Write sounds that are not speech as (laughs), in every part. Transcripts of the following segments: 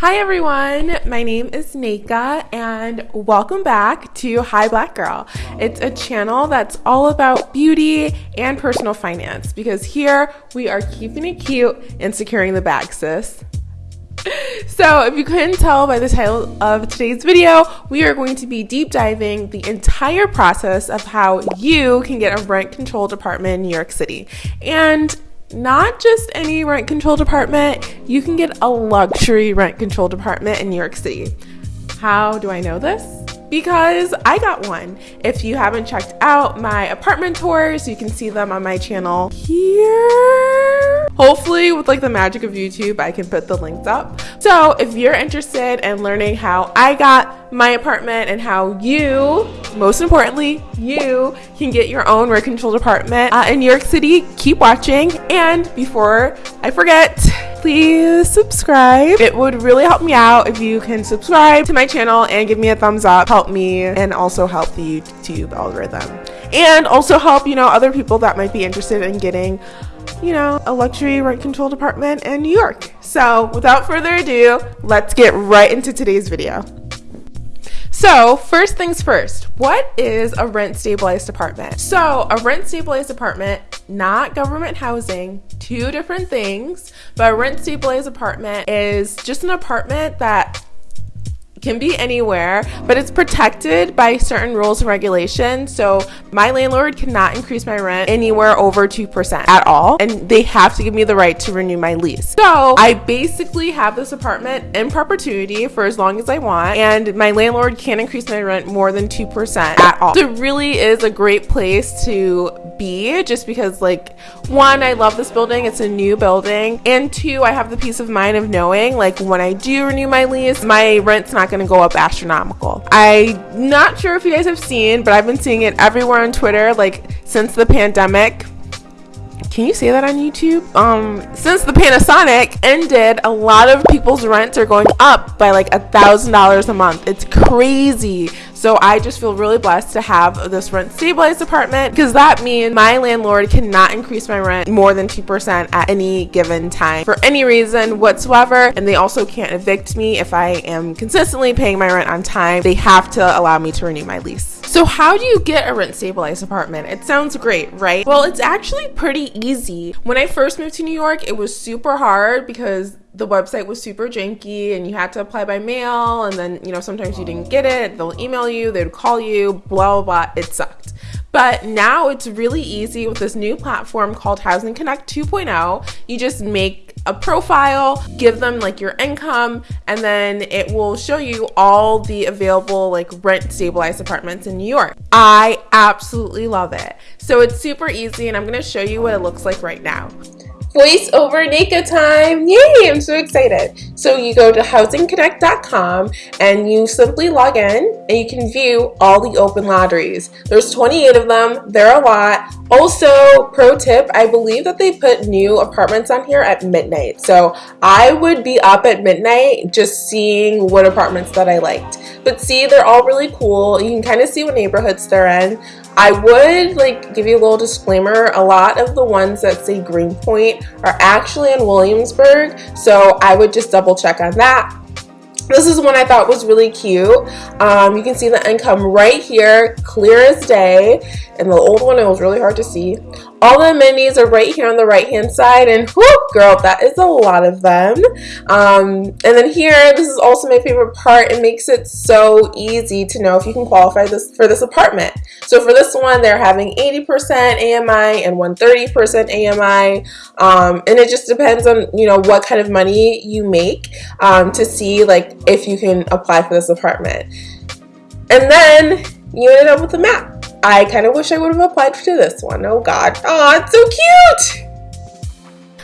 Hi everyone, my name is Nika and welcome back to Hi Black Girl. It's a channel that's all about beauty and personal finance because here we are keeping it cute and securing the bag, sis. (laughs) So, if you couldn't tell by the title of today's video, we are going to be deep diving the entire process of how you can get a rent controlled apartment in New York City. And not just any rent control apartment, you can get a luxury rent control apartment in New York City. How do I know this? Because I got one. If you haven't checked out my apartment tours, you can see them on my channel here. Hopefully, with like the magic of YouTube, I can put the links up. So, if you're interested in learning how I got my apartment and how you, most importantly, you can get your own rent controlled apartment uh, in New York City, keep watching. And before I forget, please subscribe. It would really help me out if you can subscribe to my channel and give me a thumbs up. Help me and also help the YouTube algorithm. And also help, you know, other people that might be interested in getting you know, a luxury rent controlled apartment in New York. So, without further ado, let's get right into today's video. So, first things first, what is a rent stabilized apartment? So, a rent stabilized apartment, not government housing, two different things, but a rent stabilized apartment is just an apartment that can be anywhere, but it's protected by certain rules and regulations. So my landlord cannot increase my rent anywhere over 2% at all. And they have to give me the right to renew my lease. So I basically have this apartment in perpetuity for as long as I want. And my landlord can't increase my rent more than 2% at all. So it really is a great place to be just because like one, I love this building. It's a new building. And two, I have the peace of mind of knowing like when I do renew my lease, my rent's not going to go up astronomical. I'm not sure if you guys have seen, but I've been seeing it everywhere on Twitter like since the pandemic can you say that on YouTube? Um, since the Panasonic ended, a lot of people's rents are going up by like a thousand dollars a month. It's crazy. So I just feel really blessed to have this rent stabilized apartment because that means my landlord cannot increase my rent more than 2% at any given time for any reason whatsoever. And they also can't evict me if I am consistently paying my rent on time. They have to allow me to renew my lease. So how do you get a rent stabilized apartment? It sounds great, right? Well, it's actually pretty easy. When I first moved to New York, it was super hard because the website was super janky and you had to apply by mail and then you know sometimes you didn't get it. They'll email you they'd call you blah blah blah. It sucked. But now it's really easy with this new platform called housing connect 2.0 you just make a profile give them like your income and then it will show you all the available like rent stabilized apartments in new york. I absolutely love it. So it's super easy and i'm going to show you what it looks like right now voice over Nika time. Yay, I'm so excited. So you go to housingconnect.com and you simply log in and you can view all the open lotteries. There's 28 of them. They're a lot. Also, pro tip, I believe that they put new apartments on here at midnight. So I would be up at midnight just seeing what apartments that I liked. But see, they're all really cool. You can kind of see what neighborhoods they're in. I would like give you a little disclaimer. A lot of the ones that say Greenpoint are actually in Williamsburg, so I would just double check on that. This is one I thought was really cute. Um, you can see the income right here, clear as day. And the old one, it was really hard to see. All the amenities are right here on the right hand side and whoop girl that is a lot of them. Um, and then here this is also my favorite part. It makes it so easy to know if you can qualify this for this apartment. So for this one they're having 80% AMI and 130% AMI um, and it just depends on you know what kind of money you make um, to see like if you can apply for this apartment. And then you ended up with a map I kind of wish I would have applied to this one. Oh God. Oh, it's so cute.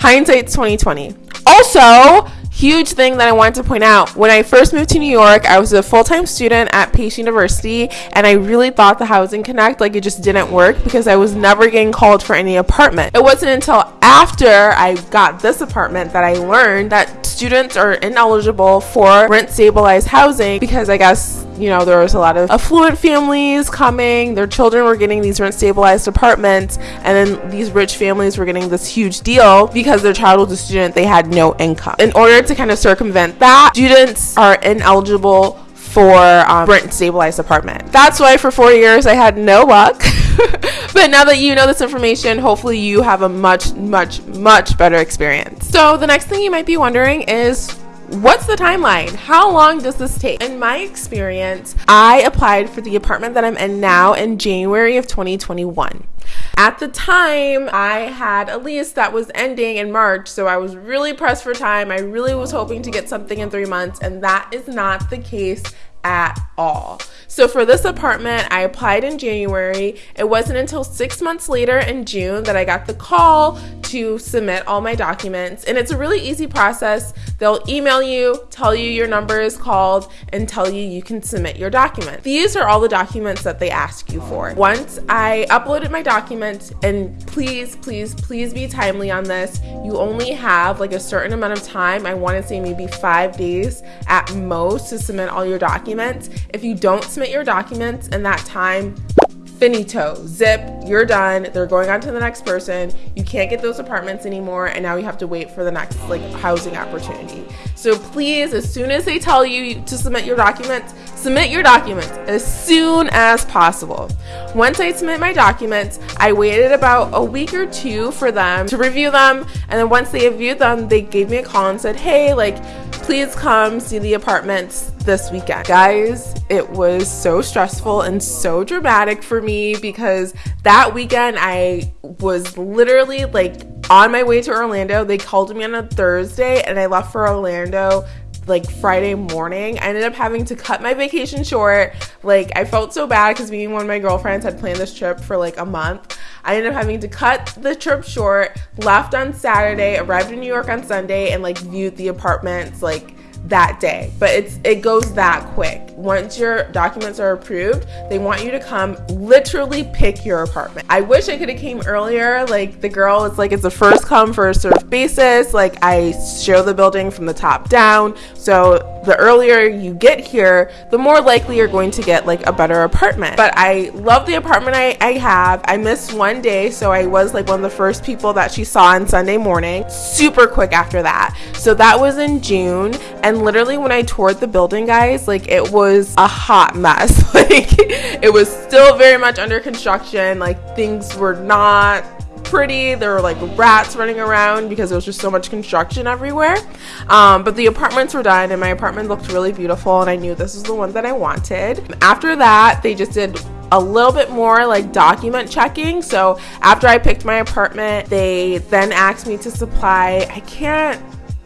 Hindsight's 2020. Also, huge thing that I wanted to point out when I first moved to New York, I was a full time student at Pace University, and I really thought the Housing Connect like it just didn't work because I was never getting called for any apartment. It wasn't until after I got this apartment that I learned that students are ineligible for rent stabilized housing because I guess you know, there was a lot of affluent families coming. Their children were getting these rent stabilized apartments, and then these rich families were getting this huge deal because their child was a student, they had no income. In order to kind of circumvent that, students are ineligible for um, rent stabilized apartment. That's why for four years I had no luck. (laughs) but now that you know this information, hopefully you have a much, much, much better experience. So the next thing you might be wondering is What's the timeline? How long does this take? In my experience, I applied for the apartment that I'm in now in January of 2021. At the time, I had a lease that was ending in March, so I was really pressed for time. I really was hoping to get something in three months, and that is not the case at all. So for this apartment, I applied in January. It wasn't until six months later in June that I got the call to submit all my documents. And it's a really easy process. They'll email you, tell you your number is called, and tell you you can submit your documents. These are all the documents that they ask you for. Once I uploaded my documents, and please, please, please be timely on this. You only have like a certain amount of time. I want to say maybe five days at most to submit all your documents. If you don't submit your documents in that time, finito, zip, you're done. They're going on to the next person. You can't get those apartments anymore, and now you have to wait for the next like housing opportunity. So please, as soon as they tell you to submit your documents, submit your documents as soon as possible. Once I submit my documents, I waited about a week or two for them to review them, and then once they reviewed them, they gave me a call and said, "Hey, like please come see the apartments this weekend. Guys, it was so stressful and so dramatic for me because that weekend I was literally like on my way to Orlando. They called me on a Thursday and I left for Orlando like Friday morning. I ended up having to cut my vacation short. Like I felt so bad because me and one of my girlfriends had planned this trip for like a month. I ended up having to cut the trip short, left on Saturday, arrived in New York on Sunday, and like viewed the apartments like that day. But it's it goes that quick. Once your documents are approved, they want you to come literally pick your apartment. I wish I could have came earlier. Like the girl, it's like it's a first come first serve basis. Like I show the building from the top down. So the earlier you get here, the more likely you're going to get like a better apartment. But I love the apartment I, I have. I missed one day, so I was like one of the first people that she saw on Sunday morning. Super quick after that. So that was in June. And literally when I toured the building, guys, like it was a hot mess. (laughs) like it was still very much under construction. Like things were not pretty. There were like rats running around because there was just so much construction everywhere. Um, but the apartments were done, and my apartment looked really beautiful, and I knew this was the one that I wanted. After that, they just did a little bit more like document checking. So after I picked my apartment, they then asked me to supply, I can't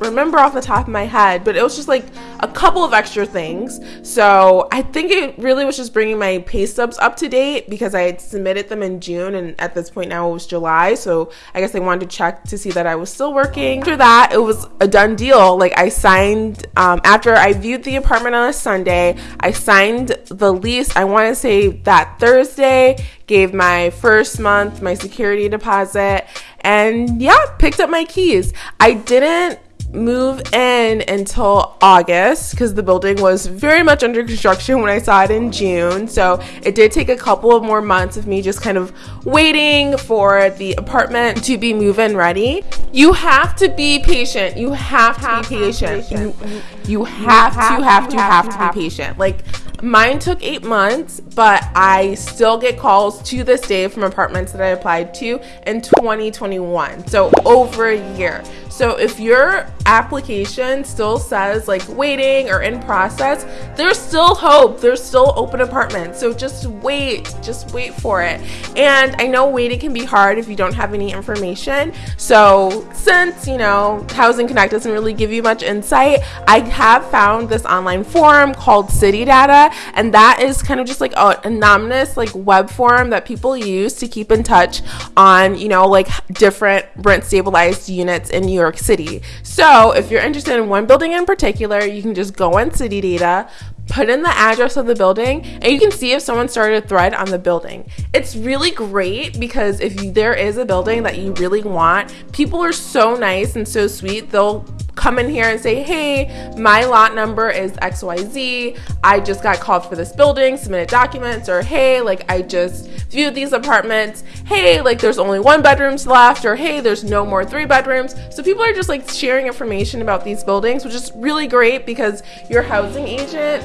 remember off the top of my head, but it was just like a couple of extra things. So I think it really was just bringing my pay stubs up to date because I had submitted them in June and at this point now it was July. So I guess they wanted to check to see that I was still working. After that, it was a done deal. Like I signed, um, after I viewed the apartment on a Sunday, I signed the lease, I want to say that Thursday, gave my first month, my security deposit, and yeah, picked up my keys. I didn't move in until August because the building was very much under construction when I saw it in June. So it did take a couple of more months of me just kind of waiting for the apartment to be move in ready. You have to be patient. You have to have be patient. patient. You, you, have, have to have to have, have to, have to be patient. Like mine took eight months, but I still get calls to this day from apartments that I applied to in 2021. So over a year. So if your application still says like waiting or in process, there's still hope. There's still open apartments. So just wait, just wait for it. And I know waiting can be hard if you don't have any information. So since, you know, Housing Connect doesn't really give you much insight, I have found this online forum called City Data, and that is kind of just like an anonymous like web forum that people use to keep in touch on, you know, like different rent stabilized units in New York York City. So if you're interested in one building in particular, you can just go on City Data, put in the address of the building and you can see if someone started a thread on the building. It's really great because if there is a building that you really want, people are so nice and so sweet. They'll come in here and say, hey, my lot number is XYZ. I just got called for this building, submitted documents, or hey, like I just viewed these apartments. Hey, like there's only one bedrooms left, or hey, there's no more three bedrooms. So people are just like sharing information about these buildings, which is really great because your housing agent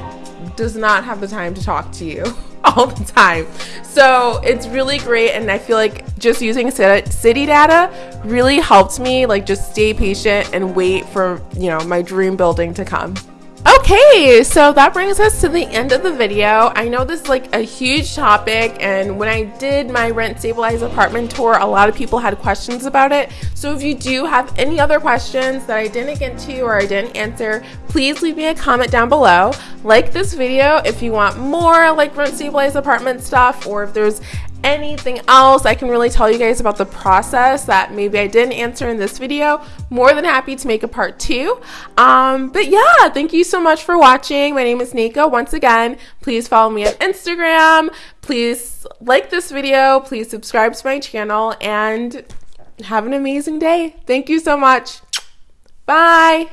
does not have the time to talk to you (laughs) (laughs) all the time. So it's really great. And I feel like just using city data really helped me like just stay patient and wait for, you know, my dream building to come. Okay, so that brings us to the end of the video. I know this is like a huge topic, and when I did my rent stabilized apartment tour, a lot of people had questions about it. So if you do have any other questions that I didn't get to or I didn't answer, please leave me a comment down below. Like this video if you want more like rent stabilized apartment stuff, or if there's anything else I can really tell you guys about the process that maybe I didn't answer in this video, more than happy to make a part two. Um, but yeah, thank you so much for watching. My name is Nika. Once again, please follow me on Instagram. Please like this video. Please subscribe to my channel and have an amazing day. Thank you so much. Bye.